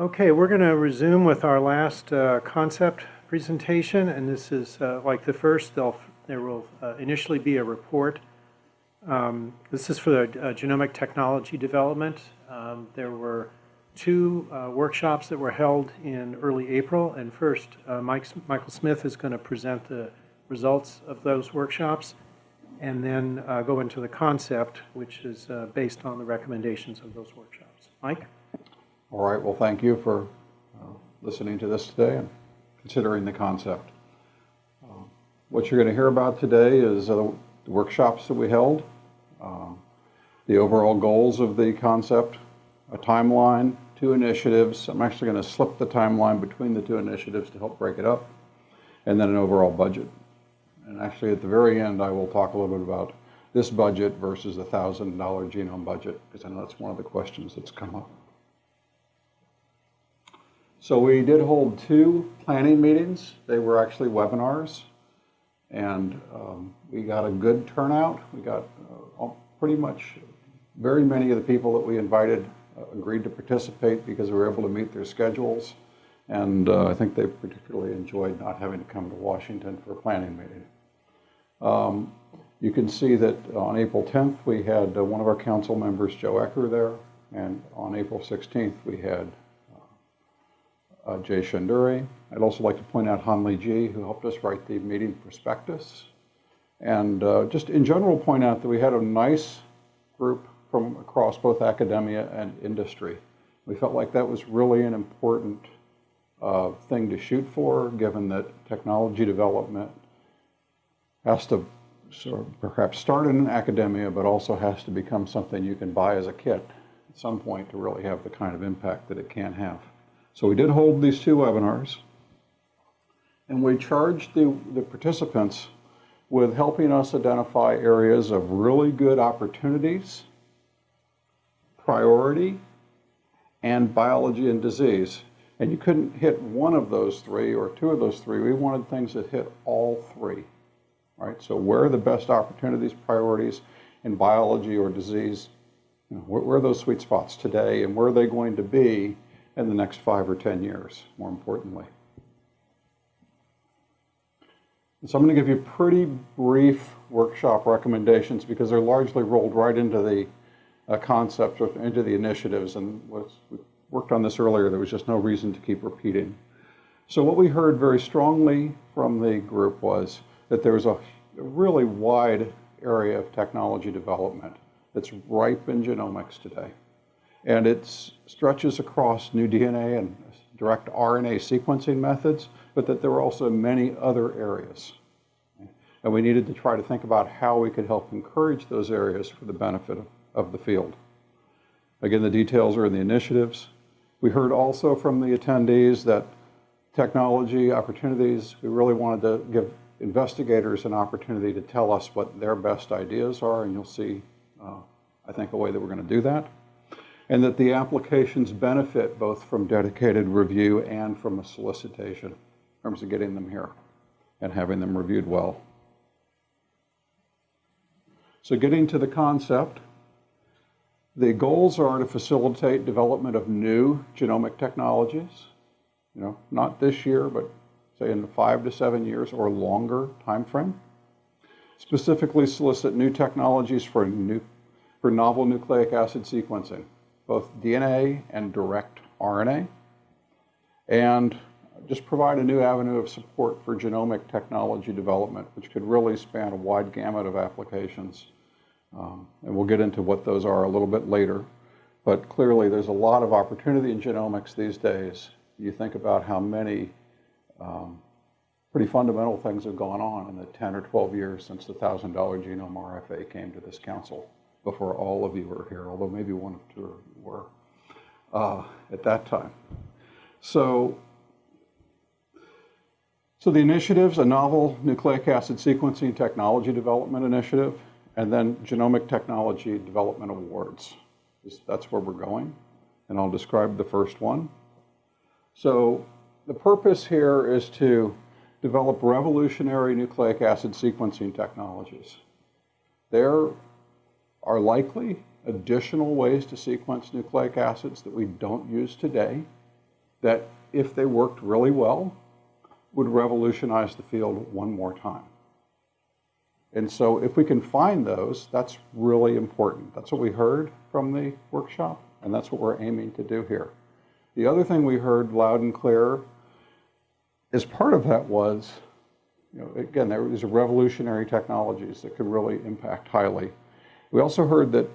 Okay, we're going to resume with our last uh, concept presentation, and this is uh, like the first. There'll, uh, initially be a report. Um, This is for the uh, genomic technology development. Um, There were two uh, workshops that were held in early April, and first, uh, Mike, Michael Smith is going to present the results of those workshops, and then go into the concept, which is based on the recommendations of those workshops. Mike? All right, well, thank you for uh, listening to this today and considering the concept. Uh, What you're going to hear about today is uh, the workshops that we held, uh, the overall goals of the concept, a timeline, two initiatives. I'm actually going to slip the timeline between the two initiatives to help break it up, and then an overall budget. And actually, at the very end, I will talk a little bit about this budget versus the $1,000 genome budget, because I know that's one of the questions that's come up. So we did hold two planning meetings. They were actually webinars. And um, we got a good turnout. We got uh, pretty much, very many of the people that we invited uh, agreed to participate because we were able to meet their schedules. And uh, I think they particularly enjoyed not having to come to Washington for a planning meeting. Um, You can see that on April 10th, we had uh, one of our council members, Joe Ecker, there. And on April 16th, we had uh, Jay Shendure. I'd also like to point out Hanlee Ji, who helped us write the meeting prospectus. And uh, just in general, point out that we had a nice group from across both academia and industry. We felt like that was really an important uh, thing to shoot for, given that technology development has to sort of perhaps start in academia, but also has to become something you can buy as a kit at some point to really have the kind of impact that it can have. So we did hold these two webinars, and we charged the, the participants with helping us identify areas of really good opportunities, priority, and biology and disease. And you couldn't hit one of those three or two of those three. We wanted things that hit all three, right? So where are the best opportunities, priorities in biology or disease? You know, where, where are those sweet spots today and where are they going to be in the next five or 10 years, more importantly? So I'm going to give you pretty brief workshop recommendations because they're largely rolled right into the uh, concepts, into the initiatives, and was, we worked on this earlier. There was just no reason to keep repeating. So what we heard very strongly from the group was that there was a really wide area of technology development that's ripe in genomics today. And it stretches across new DNA and direct RNA sequencing methods, but that there were also many other areas. And we needed to try to think about how we could help encourage those areas for the benefit of, the field. Again, the details are in the initiatives. We heard also from the attendees that technology opportunities, we really wanted to give investigators an opportunity to tell us what their best ideas are, and you'll see, uh, I think, a way that we're going to do that and that the applications benefit both from dedicated review and from a solicitation in terms of getting them here and having them reviewed well. So getting to the concept, the goals are to facilitate development of new genomic technologies, you know, not this year, but say in five to seven years or longer time frame. Specifically solicit new technologies for, new, for novel nucleic acid sequencing both DNA and direct RNA, and just provide a new avenue of support for genomic technology development, which could really span a wide gamut of applications. Um, and we'll get into what those are a little bit later. But clearly, there's a lot of opportunity in genomics these days. You think about how many um, pretty fundamental things have gone on in the 10 or 12 years since the $1,000 genome RFA came to this council before all of you were here, although maybe one or two were uh, at that time. So, so the initiatives, a novel nucleic acid sequencing technology development initiative, and then genomic technology development awards. That's where we're going, and I'll describe the first one. So the purpose here is to develop revolutionary nucleic acid sequencing technologies. They're are likely additional ways to sequence nucleic acids that we don't use today. that if they worked really well, would revolutionize the field one more time. And so if we can find those, that's really important. That's what we heard from the workshop, and that's what we're aiming to do here. The other thing we heard loud and clear as part of that was, you know, again, there was revolutionary technologies that could really impact highly. We also heard that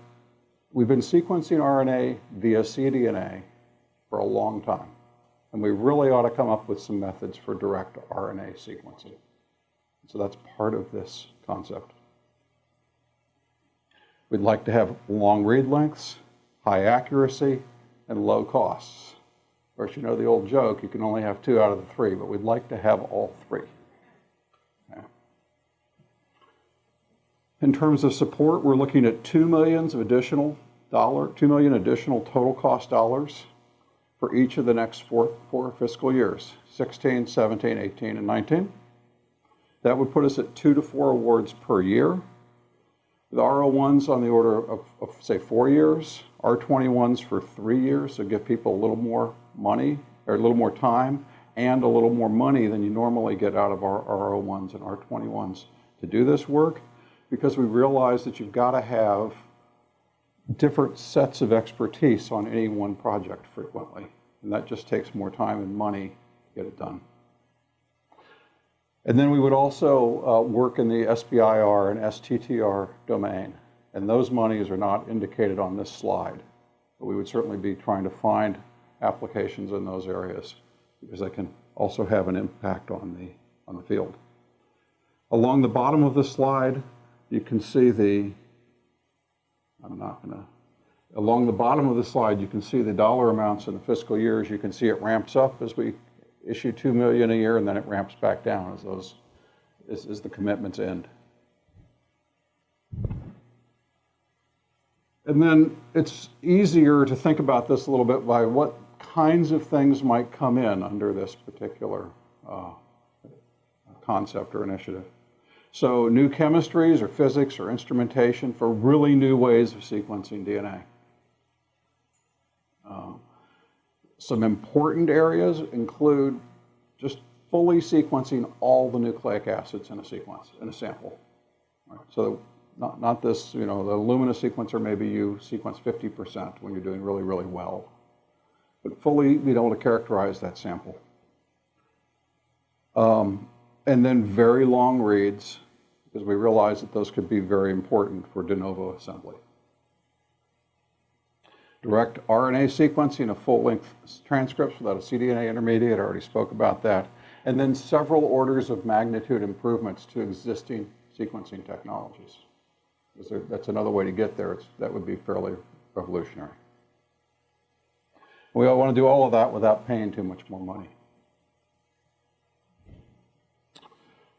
we've been sequencing RNA via cDNA for a long time. And we really ought to come up with some methods for direct RNA sequencing. So that's part of this concept. We'd like to have long read lengths, high accuracy, and low costs. Of course, you know the old joke, you can only have two out of the three, but we'd like to have all three. In terms of support, we're looking at two millions of additional dollar, two million additional total cost dollars for each of the next four, four fiscal years, 16, 17, 18, and 19. That would put us at two to four awards per year. The R01s on the order of, of, say, four years, R21s for three years, so give people a little more money, or a little more time, and a little more money than you normally get out of our R01s and R21s to do this work, because we realize that you've got to have different sets of expertise on any one project frequently. And that just takes more time and money to get it done. And then we would also uh, work in the SBIR and STTR domain. And those monies are not indicated on this slide. But we would certainly be trying to find applications in those areas because they can also have an impact on the, on the field. Along the bottom of the slide, you can see the I'm not going to. Along the bottom of the slide, you can see the dollar amounts in the fiscal years. You can see it ramps up as we issue two million a year, and then it ramps back down as those as, as the commitments end. And then it's easier to think about this a little bit by what kinds of things might come in under this particular uh, concept or initiative. So new chemistries or physics or instrumentation for really new ways of sequencing DNA. Um, some important areas include just fully sequencing all the nucleic acids in a sequence, in a sample. Right? So not, not this, you know, the Illumina sequencer, maybe you sequence 50% when you're doing really, really well. But fully be able to characterize that sample. Um, and then very long reads because we realize that those could be very important for de novo assembly. Direct RNA sequencing of full-length transcripts without a cDNA intermediate, I already spoke about that. And then several orders of magnitude improvements to existing sequencing technologies. That's another way to get there. It's, that would be fairly revolutionary. We all want to do all of that without paying too much more money.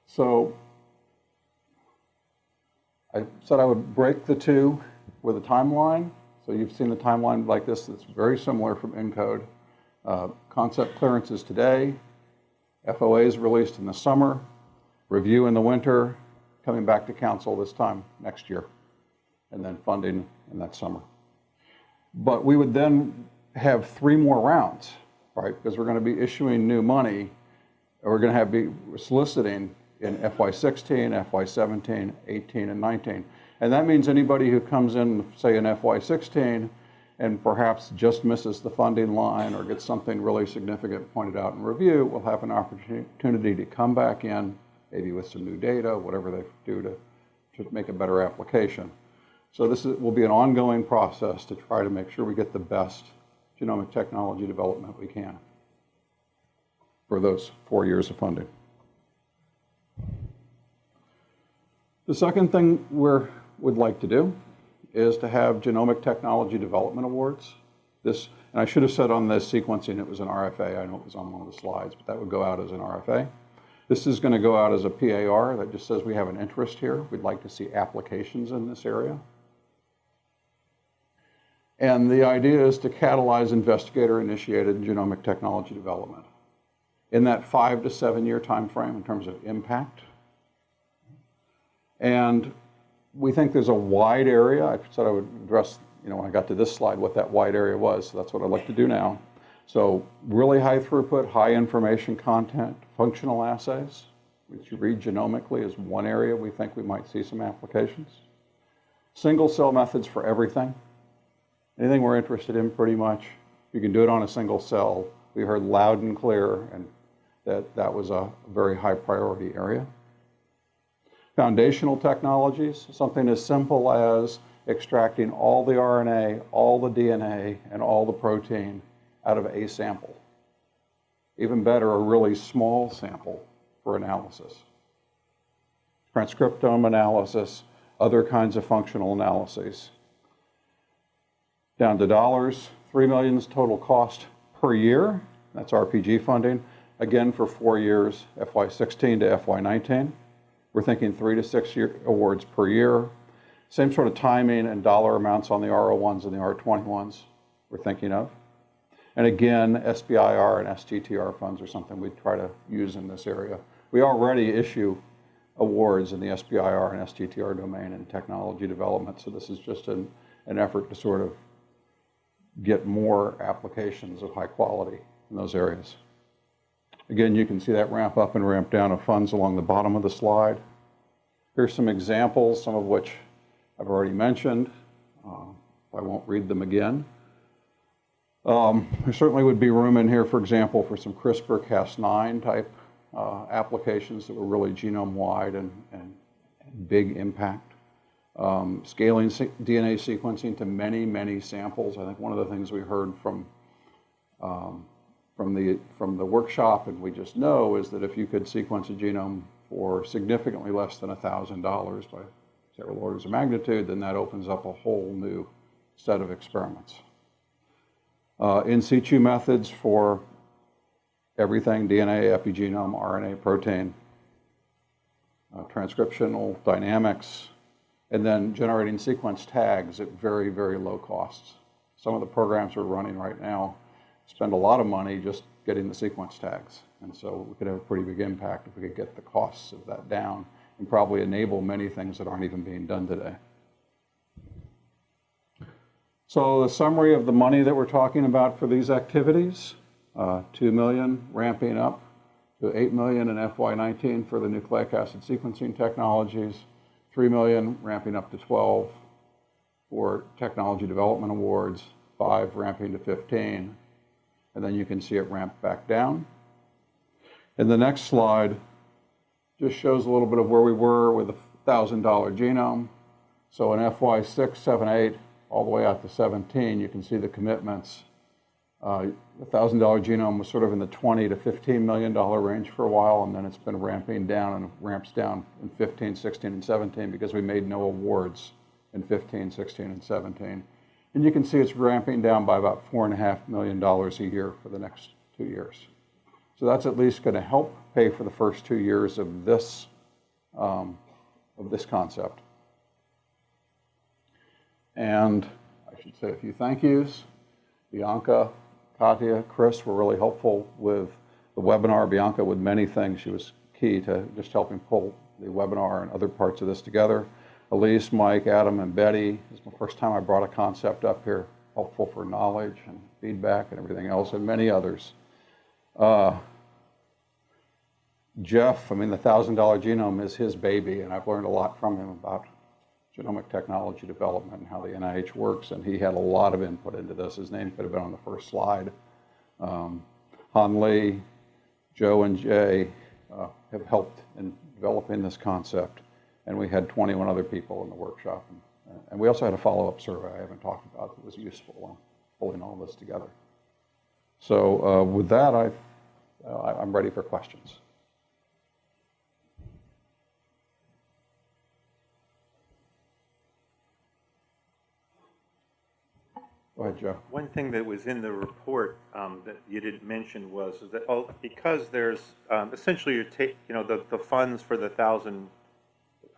So I said I would break the two with a timeline. So you've seen a timeline like this that's very similar from ENCODE. Uh, concept clearances today, FOAs released in the summer, review in the winter, coming back to council this time next year, and then funding in that summer. But we would then have three more rounds, right? Because we're going to be issuing new money, we're going to have be soliciting in FY16, FY17, 18, and 19. And that means anybody who comes in, say in FY16, and perhaps just misses the funding line or gets something really significant pointed out in review will have an opportunity to come back in, maybe with some new data, whatever they do to, to make a better application. So this is, will be an ongoing process to try to make sure we get the best genomic technology development we can for those four years of funding. The second thing we would like to do is to have genomic technology development awards. This, and I should have said on this sequencing it was an RFA. I know it was on one of the slides, but that would go out as an RFA. This is going to go out as a PAR that just says we have an interest here. We'd like to see applications in this area. And the idea is to catalyze investigator-initiated genomic technology development in that five to seven year time frame in terms of impact and we think there's a wide area. I said I would address, you know, when I got to this slide, what that wide area was. So that's what I'd like to do now. So really high throughput, high information content, functional assays, which you read genomically is one area we think we might see some applications. Single cell methods for everything. Anything we're interested in pretty much, you can do it on a single cell. We heard loud and clear and that that was a very high priority area. Foundational technologies, something as simple as extracting all the RNA, all the DNA, and all the protein out of a sample. Even better, a really small sample for analysis. Transcriptome analysis, other kinds of functional analyses. Down to dollars, 3 million total cost per year. That's RPG funding. Again, for four years, FY16 to FY19. We're thinking three to six year awards per year. Same sort of timing and dollar amounts on the R01s and the R21s we're thinking of. And again, SBIR and STTR funds are something we try to use in this area. We already issue awards in the SBIR and STTR domain in technology development, so this is just an, an effort to sort of get more applications of high quality in those areas. Again, you can see that ramp up and ramp down of funds along the bottom of the slide. Here's some examples, some of which I've already mentioned. Uh, I won't read them again. Um, there certainly would be room in here, for example, for some CRISPR-Cas9 type uh, applications that were really genome-wide and, and, big impact. Um, scaling DNA sequencing to many, many samples. I think one of the things we heard from from the from the workshop, and we just know, is that if you could sequence a genome for significantly less than thousand dollars by several orders of magnitude, then that opens up a whole new set of experiments. Uh, in situ methods for everything, DNA, epigenome, RNA, protein, uh, transcriptional dynamics, and then generating sequence tags at very, very low costs. Some of the programs we're running right now spend a lot of money just getting the sequence tags. And so we could have a pretty big impact if we could get the costs of that down and probably enable many things that aren't even being done today. So the summary of the money that we're talking about for these activities, uh, 2 million ramping up to 8 million in FY19 for the nucleic acid sequencing technologies, 3 million ramping up to 12 for technology development awards, 5 ramping to 15, and then you can see it ramp back down. And the next slide just shows a little bit of where we were with a $1,000 genome. So in FY6, 7, 8, all the way out to 17, you can see the commitments. Uh, the $1,000 genome was sort of in the 20 to $15 million range for a while, and then it's been ramping down and ramps down in 15, 16, and 17 because we made no awards in 15, 16, and 17. And you can see it's ramping down by about $4.5 million a year for the next two years. So that's at least going to help pay for the first two years of this, um, of this concept. And I should say a few thank yous. Bianca, Katya, Chris were really helpful with the webinar. Bianca with many things. She was key to just helping pull the webinar and other parts of this together. Elise, Mike, Adam, and Betty. It's the first time I brought a concept up here, helpful for knowledge and feedback and everything else, and many others. Uh, Jeff, I mean, the $1,000 genome is his baby, and I've learned a lot from him about genomic technology development and how the NIH works, and he had a lot of input into this. His name could have been on the first slide. Um, Hanlee, Joe, and Jay uh, have helped in developing this concept, and we had 21 other people in the workshop. And, and we also had a follow-up survey I haven't talked about that was useful in pulling all this together. So uh, with that, I, uh, I'm ready for questions. Ahead. One thing that was in the report um, that you didn't mention was that oh, because there's um, essentially you take you know the, the funds for the thousand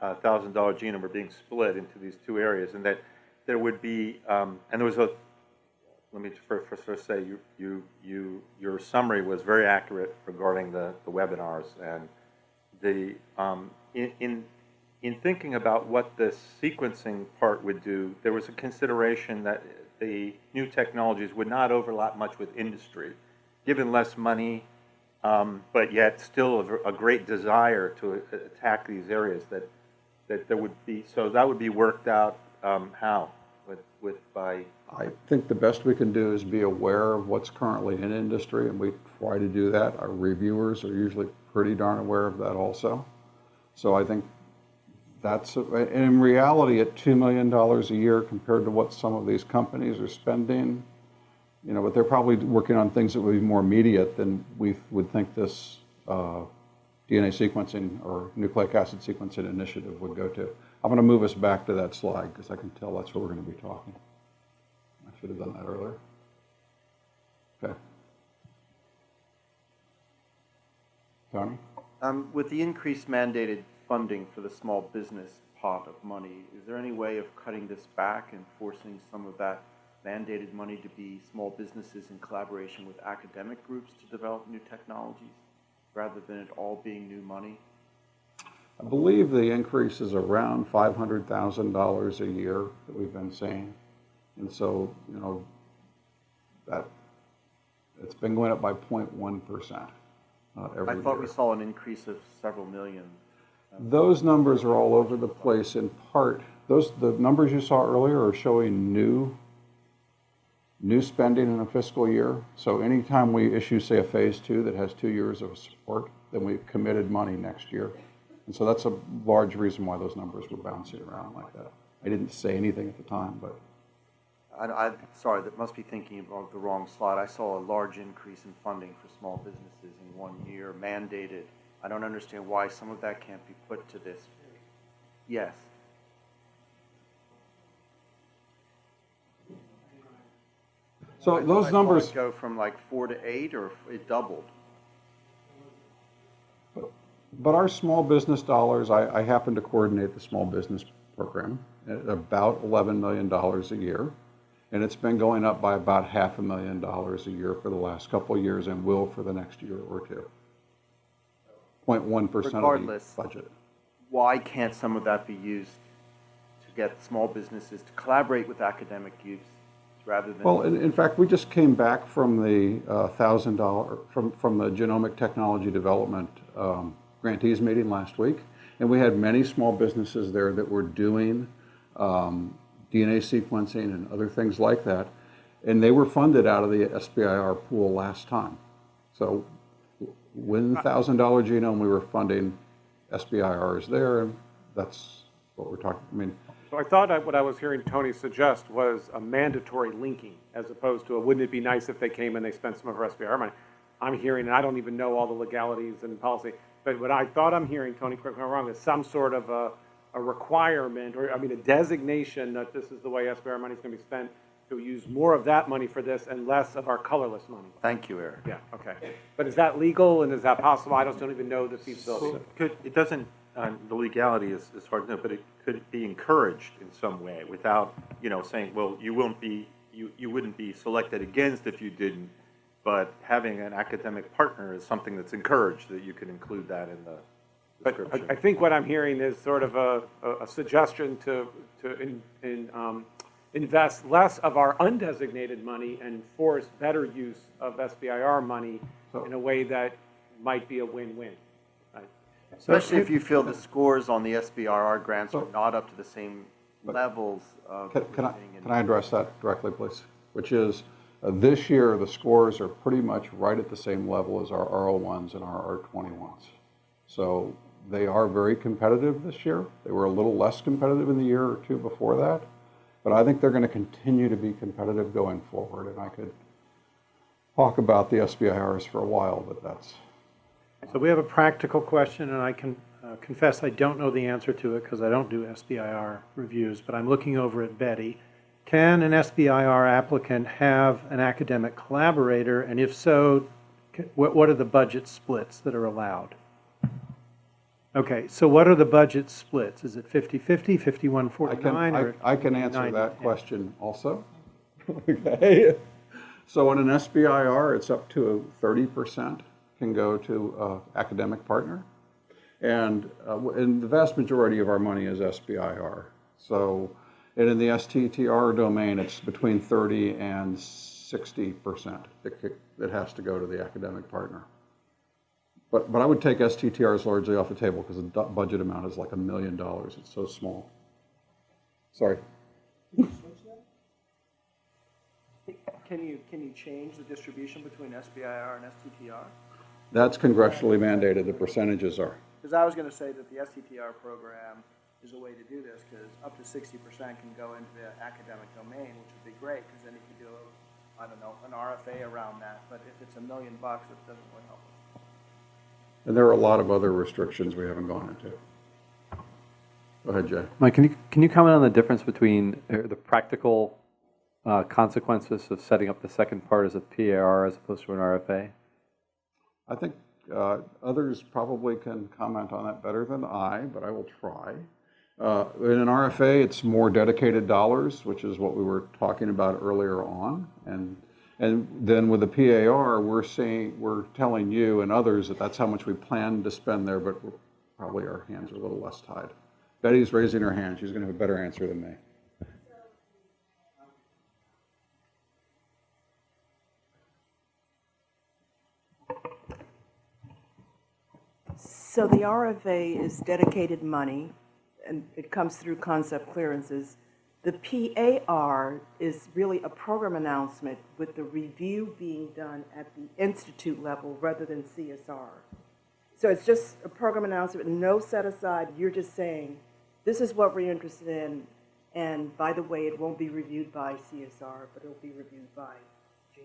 uh, thousand dollar genome are being split into these two areas, and that there would be um, and there was a let me first, first say you you you your summary was very accurate regarding the, the webinars and the um, in, in in thinking about what the sequencing part would do, there was a consideration that the new technologies would not overlap much with industry, given less money, um, but yet still a, a great desire to attack these areas that, that there would be, so that would be worked out, um, how? With, with, by, I think the best we can do is be aware of what's currently in industry, and we try to do that. Our reviewers are usually pretty darn aware of that also. So I think that's, and in reality, at $2 million a year compared to what some of these companies are spending, you know, but they're probably working on things that would be more immediate than we would think this uh, DNA sequencing or nucleic acid sequencing initiative would go to. I'm going to move us back to that slide because I can tell that's where we're going to be talking. I should have done that earlier. Okay. Tony? Um, With the increased mandated funding for the small business pot of money, is there any way of cutting this back and forcing some of that mandated money to be small businesses in collaboration with academic groups to develop new technologies, rather than it all being new money? I believe the increase is around $500,000 a year that we've been seeing. And so, you know, that, it's been going up by 0.1% uh, every I year. thought we saw an increase of several million. Those numbers are all over the place in part. Those, the numbers you saw earlier are showing new, new spending in a fiscal year. So anytime we issue, say, a phase two that has two years of support, then we've committed money next year. And so that's a large reason why those numbers were bouncing around like that. I didn't say anything at the time, but I, I, sorry, that must be thinking of the wrong slide. I saw a large increase in funding for small businesses in one year, mandated. I don't understand why some of that can't be put to this. Yes. So I- those saw it numbers, Go from like four to eight, or it doubled? but our small business dollars, I, I happen to coordinate the small business program at about $11 million a year. And it's been going up by about half a million dollars a year for the last couple of years and will for the next year or two. 0.1% of the Regardless. budget. Why can't some of that be used to get small businesses to collaborate with academic use, rather than? Well, in, in fact, we just came back from the uh, thousand dollar, from, from the Genomic Technology Development um, grantees meeting last week. And we had many small businesses there that were doing um, DNA sequencing and other things like that. And they were funded out of the SBIR pool last time. So when the thousand dollar genome, we were funding SBIRs there, and that's what we're talking, I mean, So I thought I- what I was hearing Tony suggest was a mandatory linking, as opposed to a, wouldn't it be nice if they came and they spent some of our SBR money? I'm hearing, and I don't even know all the legalities and policy, but what I thought I'm hearing, Tony, correct me if I'm wrong, is some sort of a, a requirement, or, I mean, a designation that this is the way SBR money is going to be spent, to use more of that money for this and less of our colorless money. Thank you, Eric. Yeah, okay. But is that legal, and is that possible? I just don't even know the feasibility. could, it doesn't, the legality is, is hard to know, but it could be encouraged in some way without, you know, saying, well, you won't be, you, you wouldn't be selected against if you didn't, but having an academic partner is something that's encouraged, that you can include that in the But I- description. I think what I'm hearing is sort of a, a- a suggestion to, to in, in, um, invest less of our undesignated money and force better use of SBIR money in a way that might be a win-win. Especially if you feel the scores on the SBRR grants are not up to the same levels of. Can, can I, can I address that directly, please? Which is, uh, this year, the scores are pretty much right at the same level as our R01s and our R21s. So they are very competitive this year. They were a little less competitive in the year or two before that. But I think they're going to continue to be competitive going forward. And I could talk about the SBIRs for a while, but that's, So we have a practical question, and I can uh, confess I don't know the answer to it because I don't do SBIR reviews, but I'm looking over at Betty. Can an SBIR applicant have an academic collaborator, and if so, what are the budget splits that are allowed? Okay, so what are the budget splits? Is it 50/50, I can, 51/49, I, or? I can answer that question also. Okay. So in an SBIR, it's up to thirty percent can go to academic partner. And, uh, and the vast majority of our money is SBIR. So And in the STTR domain, it's between 30 and 60% that that has to go to the academic partner. But, but I would take STTRs largely off the table because the budget amount is like a million dollars. It's so small. Sorry. Can you, can you change the distribution between SBIR and STTR? That's congressionally mandated, the percentages are. Because I was gonna say that the STTR program is a way to do this, because up to sixty percent can go into the academic domain, which would be great, because then you could do, a, I don't know, an RFA around that, but if it's a million bucks, it doesn't really help us. And there are a lot of other restrictions we haven't gone into. Go ahead, Jay. Mike, can you, can you comment on the difference between uh, the practical uh, consequences of setting up the second part as a PAR as opposed to an RFA? I think uh, others probably can comment on that better than I, but I will try. Uh, In an RFA, it's more dedicated dollars, which is what we were talking about earlier on. And, and then with the PAR, we're saying, we're telling you and others that that's how much we plan to spend there, but probably our hands are a little less tied. Betty's raising her hand. She's going to have a better answer than me. So the RFA is dedicated money, and it comes through concept clearances. The PAR is really a program announcement with the review being done at the institute level rather than CSR. So it's just a program announcement, no set aside, you're just saying, this is what we're interested in, and by the way, it won't be reviewed by CSR, but it'll be reviewed by G.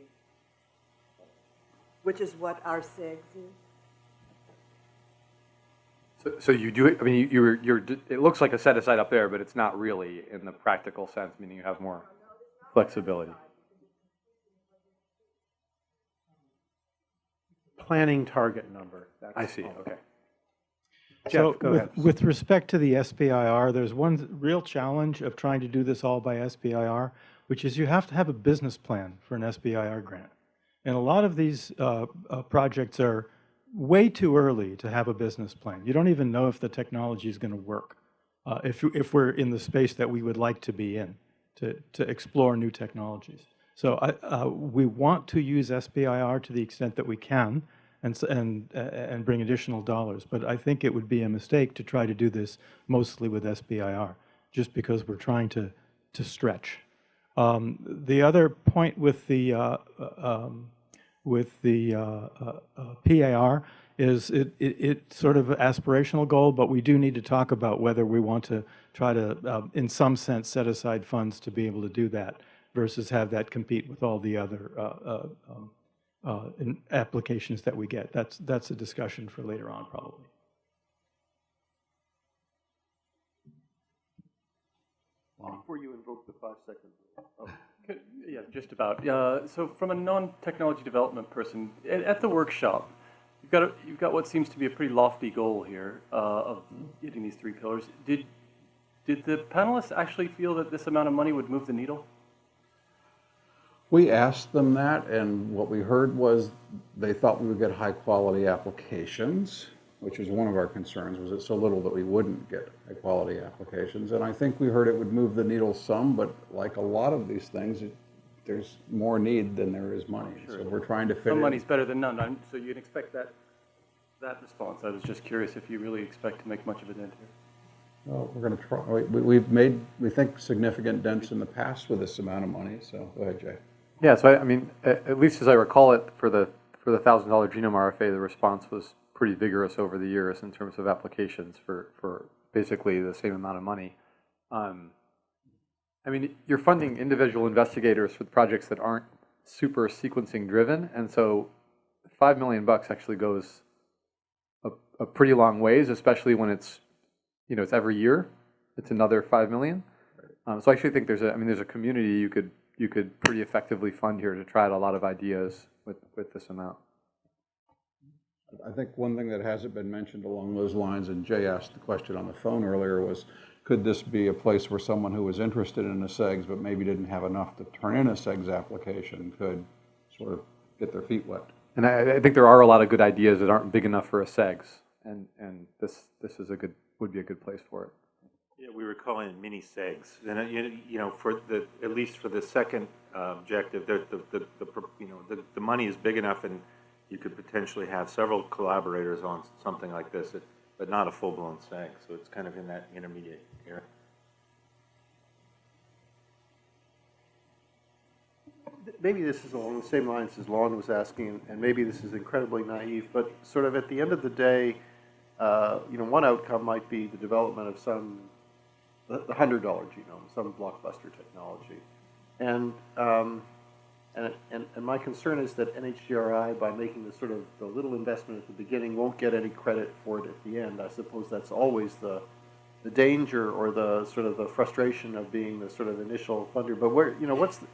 Which is what our CEGS is. So, so you do, it- I mean, you- you're, you're, it looks like a set aside up there, but it's not really in the practical sense, meaning you have more flexibility. Planning target number. that's I see, all. okay. Jeff, So go with, ahead. with respect to the SBIR, there's one real challenge of trying to do this all by SBIR, which is you have to have a business plan for an SBIR grant. And a lot of these uh, uh, projects are way too early to have a business plan. You don't even know if the technology is going to work, uh, if, if we're in the space that we would like to be in, to, to explore new technologies. So I, uh, we want to use SBIR to the extent that we can and, and, uh, and bring additional dollars. But I think it would be a mistake to try to do this mostly with SBIR, just because we're trying to, to stretch. Um, The other point with the, uh, uh, um, with the uh, uh, uh, PAR is it, it, it's sort of aspirational goal, but we do need to talk about whether we want to try to, uh, in some sense, set aside funds to be able to do that versus have that compete with all the other uh, uh, um, applications that we get. That's, that's a discussion for later on, probably. Before you invoke the five-second rule. Oh, Yeah, just about. Uh, So from a non-technology development person, at, at the workshop, you've got, a- you've got what seems to be a pretty lofty goal here uh, of getting these three pillars. Did, did the panelists actually feel that this amount of money would move the needle? We asked them that, and what we heard was they thought we would get high-quality applications, which was one of our concerns, was it so little that we wouldn't get high-quality applications. And I think we heard it would move the needle some, but like a lot of these things, it- there's more need than there is money. So we're trying to fit Some in. money's better than none, I'm- so you'd expect that, that response. I was just curious if you really expect to make much of a dent here. Well, we're going to try, we- we've made, we think, significant dents in the past with this amount of money, so go ahead, Jay. Yeah, so I, I mean, at, at least as I recall it, for the, for the thousand dollar genome RFA, the response was pretty vigorous over the years in terms of applications for, for basically the same amount of money. Um, I mean, you're funding individual investigators for projects that aren't super sequencing driven, and so five million bucks actually goes a, a pretty long ways, especially when it's, you know, it's every year. It's another five million. Um, so I actually think there's a, I mean, there's a community you could, you could pretty effectively fund here to try out a lot of ideas with, with this amount. I think one thing that hasn't been mentioned along those lines, and Jay asked the question on the phone earlier, was could this be a place where someone who was interested in a CEGS but maybe didn't have enough to turn in a CEGS application could sort of get their feet wet? And I, I think there are a lot of good ideas that aren't big enough for a CEGS, and, and this, this is a good, would be a good place for it. Yeah, we were calling it mini CEGS, and, uh, you you know, for the, at least for the second uh, objective, the, the, the, the you know, the, the money is big enough and you could potentially have several collaborators on something like this, it- but not a full-blown seg, so it's kind of in that intermediate area. maybe this is along the same lines as Lon was asking, and maybe this is incredibly naive, but sort of at the end of the day, uh, you know, one outcome might be the development of some, the the hundred dollar genome, some blockbuster technology. And, um, and, and, and my concern is that NHGRI, by making the sort of, the little investment at the beginning, won't get any credit for it at the end. I suppose that's always the, the danger or the sort of the frustration of being the sort of initial funder. But where, you know, what's, the-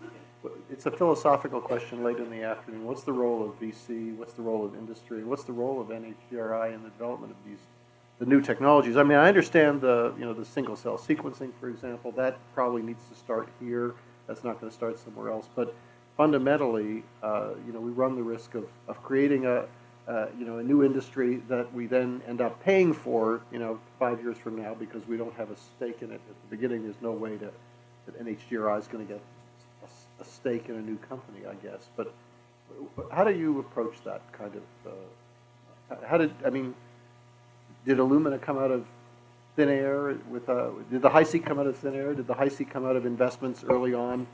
it's a philosophical question late in the afternoon. What's the role of VC? What's the role of industry? What's the role of NHGRI in the development of these, the new technologies? I mean, I understand the, you know, the single cell sequencing, for example, that probably needs to start here. That's not going to start somewhere else. But fundamentally, uh, you know, we run the risk of, of creating a, uh, you know, a new industry that we then end up paying for, you know, five years from now because we don't have a stake in it. At the beginning, there's no way to, that NHGRI is going to get a stake in a new company, I guess. But how do you approach that kind of, uh, how did, I mean, did Illumina come out of thin air with, uh, did the HiSeq come out of thin air? Did the HiSeq come out of investments early on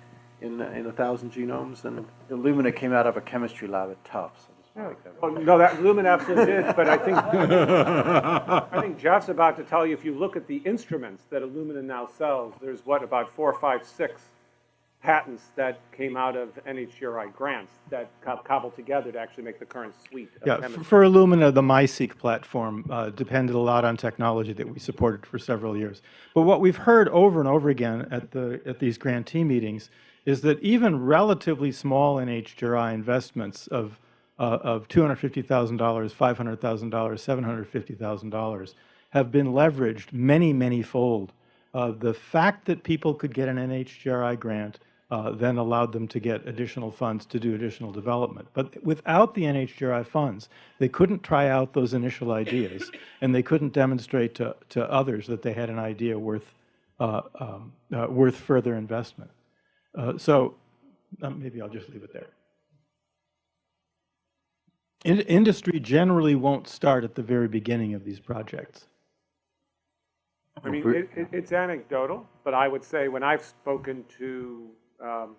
in, in a thousand genomes? And Illumina came out of a chemistry lab at Tufts. I just wanna make that Oh, no, that Lumen absolutely did, but I think, I think Jeff's about to tell you, if you look at the instruments that Illumina now sells, there's what, about four, five, six patents that came out of NHGRI grants that co- cobbled together to actually make the current suite of Yeah, f- chemistry. for Illumina, the MiSeq platform uh, depended a lot on technology that we supported for several years. But what we've heard over and over again at the at these grantee meetings is that even relatively small NHGRI investments of uh, of $250,000, $500,000, $750,000 have been leveraged many, many fold. Uh, the fact that people could get an NHGRI grant uh, then allowed them to get additional funds to do additional development. But without the NHGRI funds, they couldn't try out those initial ideas, and they couldn't demonstrate to, to others that they had an idea worth, uh, um, uh, worth further investment. Uh, so um, maybe I'll just leave it there. In, industry generally won't start at the very beginning of these projects. I mean, it, it, it's anecdotal, but I would say when I've spoken to um,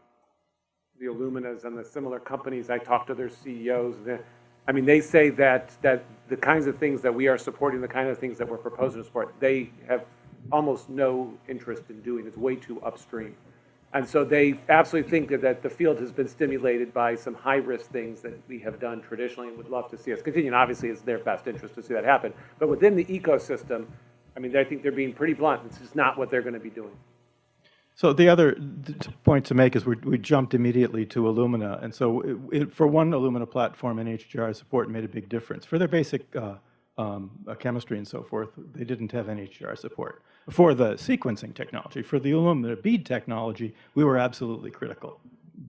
the Illuminas and the similar companies, I talk to their CEOs. the- I mean, they say that that the kinds of things that we are supporting, the kind of things that we're proposing to support, they have almost no interest in doing. It's way too upstream. And so they absolutely think that, that the field has been stimulated by some high-risk things that we have done traditionally and would love to see us continue. And obviously, it's their best interest to see that happen. But within the ecosystem, I mean, I think they're being pretty blunt. This is not what they're going to be doing. So the other point to make is we, we jumped immediately to Illumina, and so it, it, for one Illumina platform, NHGRI support made a big difference. For their basic uh, um, chemistry and so forth, they didn't have NHGRI support. For the sequencing technology, for the Illumina bead technology, we were absolutely critical,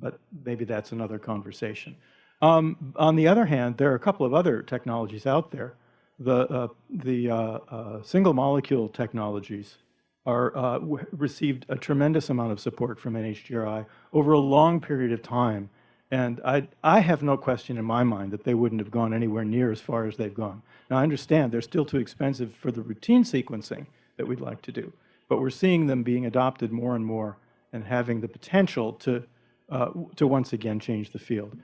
but maybe that's another conversation. Um, on the other hand, there are a couple of other technologies out there. The, uh, the uh, uh, single molecule technologies are, uh, received a tremendous amount of support from NHGRI over a long period of time. And I, I have no question in my mind that they wouldn't have gone anywhere near as far as they've gone. Now, I understand they're still too expensive for the routine sequencing that we'd like to do, but we're seeing them being adopted more and more and having the potential to, uh, to once again change the field.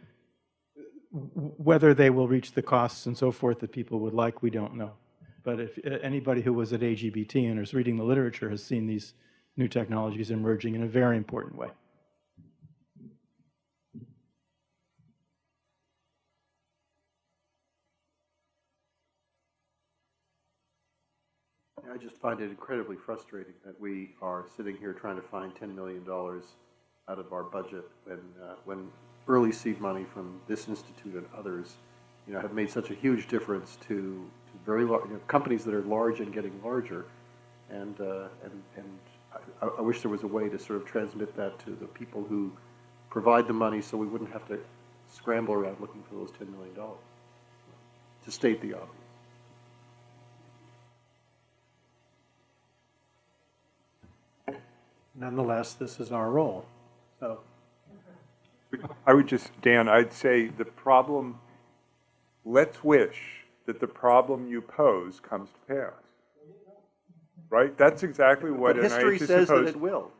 Whether they will reach the costs and so forth that people would like, we don't know. But if uh, anybody who was at AGBT and is reading the literature has seen these new technologies emerging in a very important way. I just find it incredibly frustrating that we are sitting here trying to find $10 million out of our budget when, uh, when early seed money from this institute and others, you know, have made such a huge difference to, to very large, you know, companies that are large and getting larger. And, uh, and, and I, I wish there was a way to sort of transmit that to the people who provide the money so we wouldn't have to scramble around looking for those $10 million, to state the obvious. Nonetheless, this is our role. So, I would just, Dan, I'd say the problem, let's wish that the problem you pose comes to pass. Right? That's exactly what But NIH is supposed. history says that it will.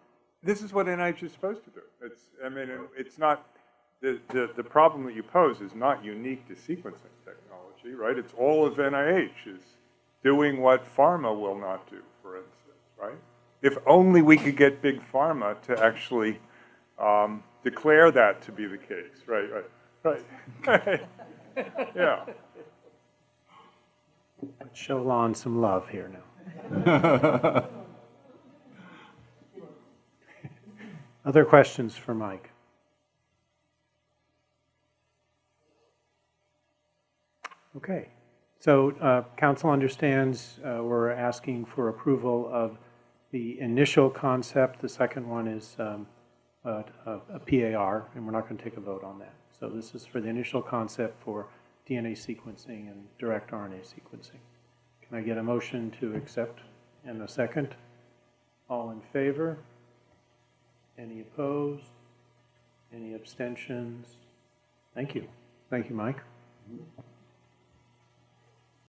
This is what NIH is supposed to do. It's, I mean, it- it's not, the, the, the problem that you pose is not unique to sequencing technology, right? It's all of NIH is doing what pharma will not do, for instance, right? If only we could get big pharma to actually um, declare that to be the case, right, right, right. Yeah. let's show Lon some love here now. Other questions for Mike? Okay, so uh, council understands uh, we're asking for approval of the initial concept. The second one is um, a a PAR, and we're not going to take a vote on that. So this is for the initial concept for DNA sequencing and direct RNA sequencing. Can I get a motion to accept and a second? All in favor? Any opposed? Any abstentions? Thank you. Thank you, Mike.